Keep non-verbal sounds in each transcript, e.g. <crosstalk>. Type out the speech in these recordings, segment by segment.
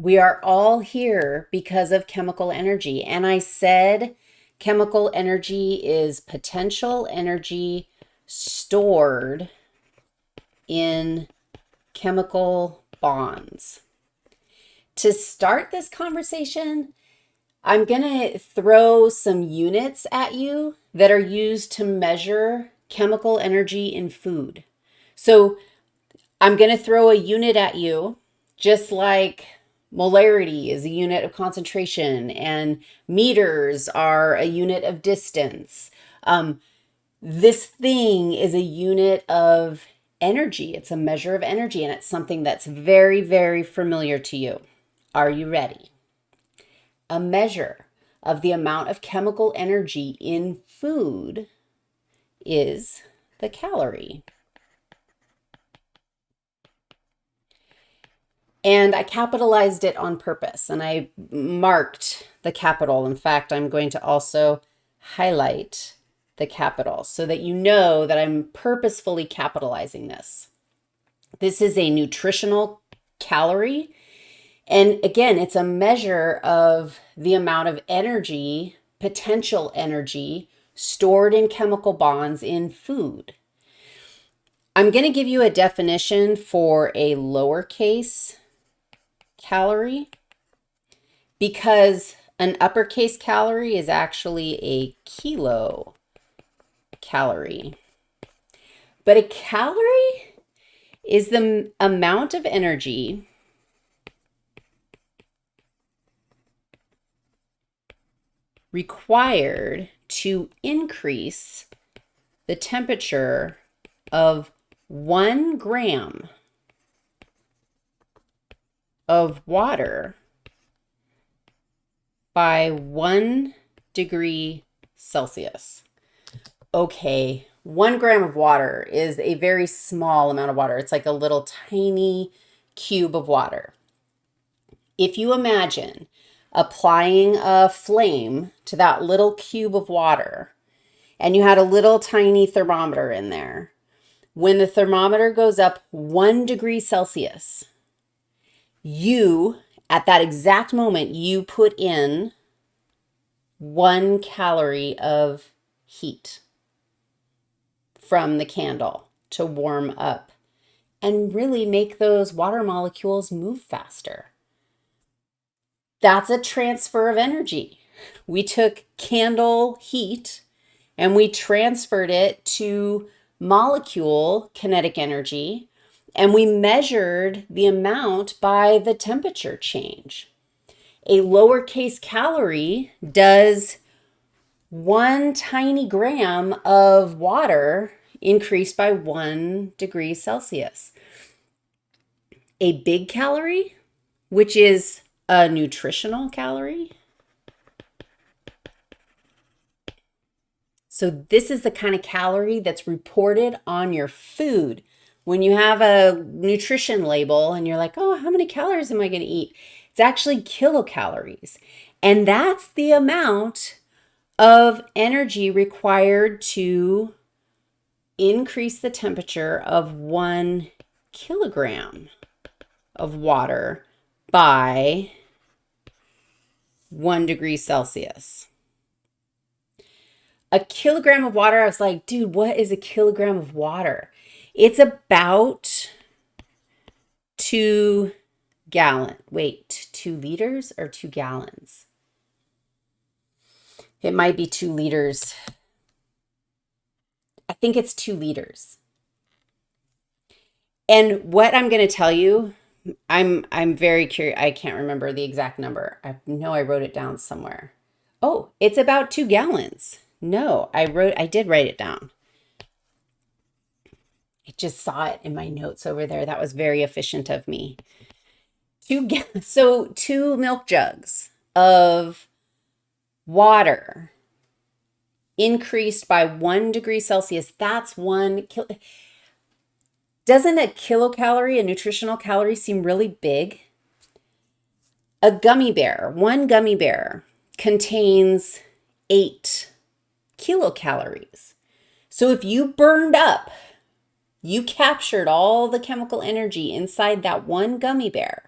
We are all here because of chemical energy. And I said chemical energy is potential energy stored in chemical bonds. To start this conversation, I'm going to throw some units at you that are used to measure chemical energy in food. So I'm going to throw a unit at you, just like molarity is a unit of concentration and meters are a unit of distance. Um, this thing is a unit of energy. It's a measure of energy, and it's something that's very, very familiar to you. Are you ready? A measure of the amount of chemical energy in food is the calorie. And I capitalized it on purpose and I marked the capital. In fact, I'm going to also highlight the capital so that you know that I'm purposefully capitalizing this. This is a nutritional calorie. And again, it's a measure of the amount of energy, potential energy, stored in chemical bonds in food. I'm going to give you a definition for a lowercase calorie because an uppercase calorie is actually a kilo calorie. But a calorie is the amount of energy required to increase the temperature of one gram of water by one degree Celsius okay, one gram of water is a very small amount of water. It's like a little tiny cube of water. If you imagine applying a flame to that little cube of water and you had a little tiny thermometer in there, when the thermometer goes up one degree Celsius, you, at that exact moment, you put in one calorie of heat from the candle to warm up and really make those water molecules move faster. That's a transfer of energy. We took candle heat and we transferred it to molecule kinetic energy and we measured the amount by the temperature change. A lowercase calorie does one tiny gram of water increased by one degree Celsius. A big calorie, which is a nutritional calorie. So this is the kind of calorie that's reported on your food. When you have a nutrition label and you're like, oh, how many calories am I going to eat? It's actually kilocalories. And that's the amount of energy required to increase the temperature of one kilogram of water by one degree Celsius. A kilogram of water, I was like, dude, what is a kilogram of water? It's about two gallon. Wait, two liters or two gallons? It might be two liters I think it's two liters. And what I'm going to tell you, I'm I'm very curious. I can't remember the exact number. I know I wrote it down somewhere. Oh, it's about two gallons. No, I wrote, I did write it down. I just saw it in my notes over there. That was very efficient of me. Two, <laughs> so two milk jugs of water increased by one degree Celsius, that's one. Doesn't a kilocalorie, a nutritional calorie, seem really big? A gummy bear, one gummy bear contains eight kilocalories. So if you burned up, you captured all the chemical energy inside that one gummy bear.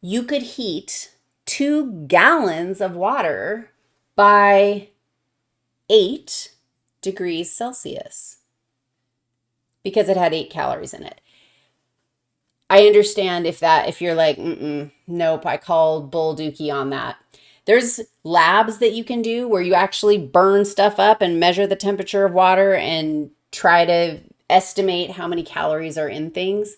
you could heat two gallons of water by eight degrees Celsius because it had eight calories in it. I understand if that, if you're like, Mm-mm, nope, I called bull dookie on that. There's labs that you can do where you actually burn stuff up and measure the temperature of water and try to estimate how many calories are in things.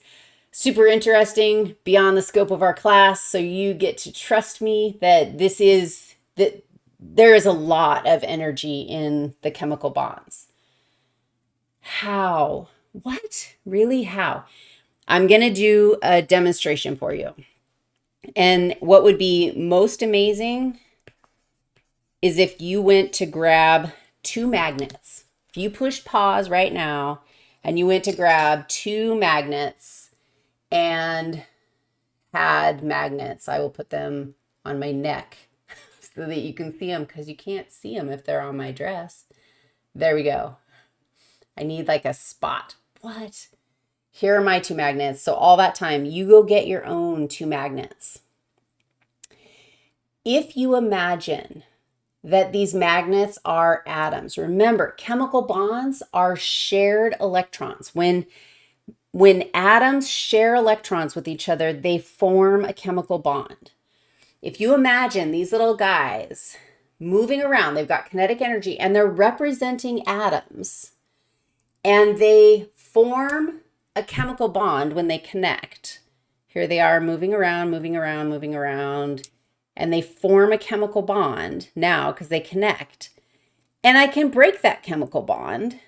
Super interesting, beyond the scope of our class. So you get to trust me that this is that there is a lot of energy in the chemical bonds. How? What? Really? How? I'm going to do a demonstration for you. And what would be most amazing is if you went to grab two magnets. If you pushed pause right now and you went to grab two magnets and had magnets, I will put them on my neck <laughs> so that you can see them because you can't see them if they're on my dress. There we go. I need like a spot. What? Here are my two magnets. So all that time, you go get your own two magnets. If you imagine that these magnets are atoms, remember chemical bonds are shared electrons. When, when atoms share electrons with each other, they form a chemical bond. If you imagine these little guys moving around, they've got kinetic energy and they're representing atoms and they form a chemical bond when they connect. Here they are moving around, moving around, moving around, and they form a chemical bond now because they connect. And I can break that chemical bond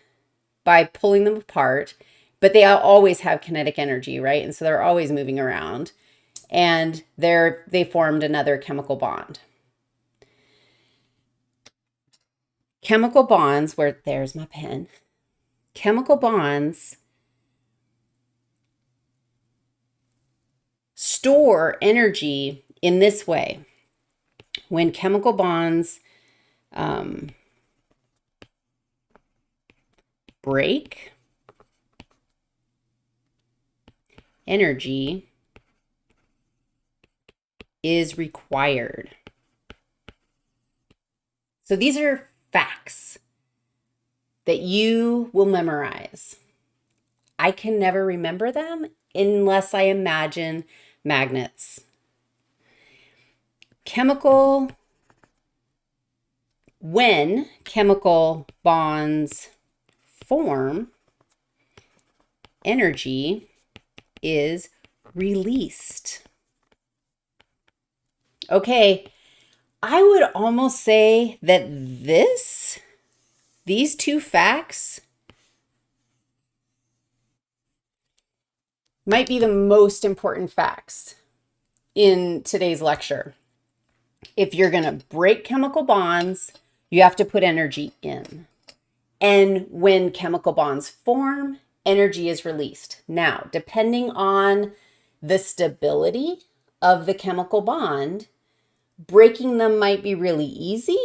by pulling them apart, but they always have kinetic energy, right? And so they're always moving around and they're, they formed another chemical bond. Chemical bonds, where there's my pen, chemical bonds store energy in this way. When chemical bonds um, break, energy is required. So these are facts that you will memorize. I can never remember them unless I imagine magnets. Chemical, when chemical bonds form, energy is released. Okay, I would almost say that this, these two facts might be the most important facts in today's lecture. If you're going to break chemical bonds, you have to put energy in. And when chemical bonds form, energy is released. Now, depending on the stability of the chemical bond, breaking them might be really easy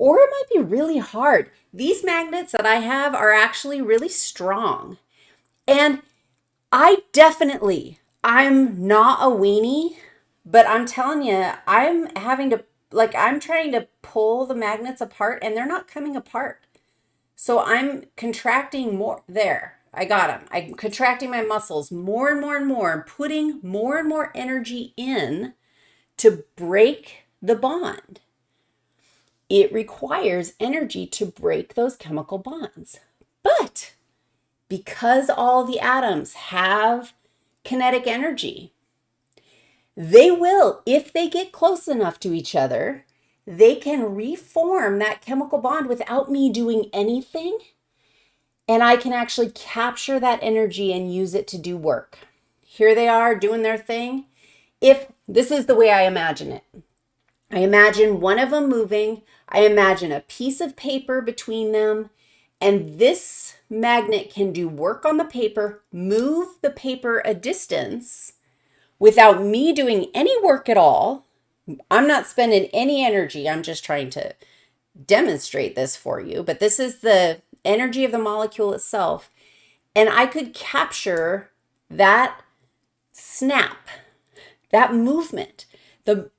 or it might be really hard. These magnets that I have are actually really strong. And I definitely, I'm not a weenie, but I'm telling you, I'm having to, like, I'm trying to pull the magnets apart and they're not coming apart. So I'm contracting more. There, I got them. I'm contracting my muscles more and more and more, and putting more and more energy in to break the bond. It requires energy to break those chemical bonds. But because all the atoms have kinetic energy, they will, if they get close enough to each other, they can reform that chemical bond without me doing anything. And I can actually capture that energy and use it to do work. Here they are doing their thing. If this is the way I imagine it. I imagine one of them moving. I imagine a piece of paper between them. And this magnet can do work on the paper, move the paper a distance without me doing any work at all. I'm not spending any energy. I'm just trying to demonstrate this for you. But this is the energy of the molecule itself. And I could capture that snap that movement. The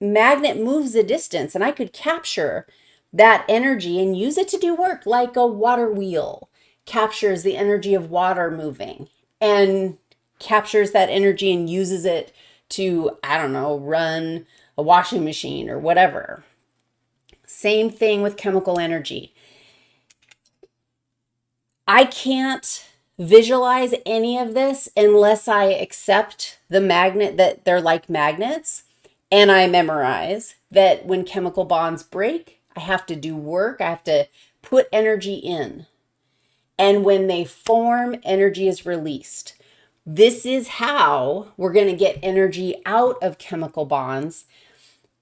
magnet moves a distance, and I could capture that energy and use it to do work like a water wheel captures the energy of water moving and captures that energy and uses it to, I don't know, run a washing machine or whatever. Same thing with chemical energy. I can't visualize any of this unless I accept the magnet that they're like magnets and I memorize that when chemical bonds break, I have to do work, I have to put energy in. And when they form, energy is released. This is how we're going to get energy out of chemical bonds.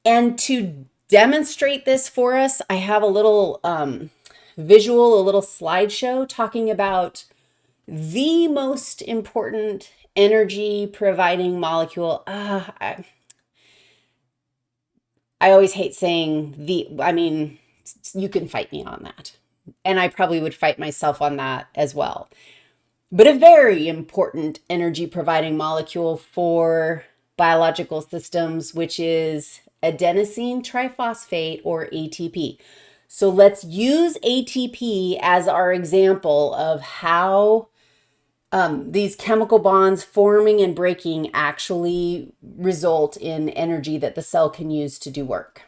And to demonstrate this for us, I have a little um, visual, a little slideshow talking about the most important energy providing molecule. Uh, I, I always hate saying the, I mean, you can fight me on that. And I probably would fight myself on that as well. But a very important energy providing molecule for biological systems, which is adenosine triphosphate or ATP. So let's use ATP as our example of how um, these chemical bonds forming and breaking actually result in energy that the cell can use to do work.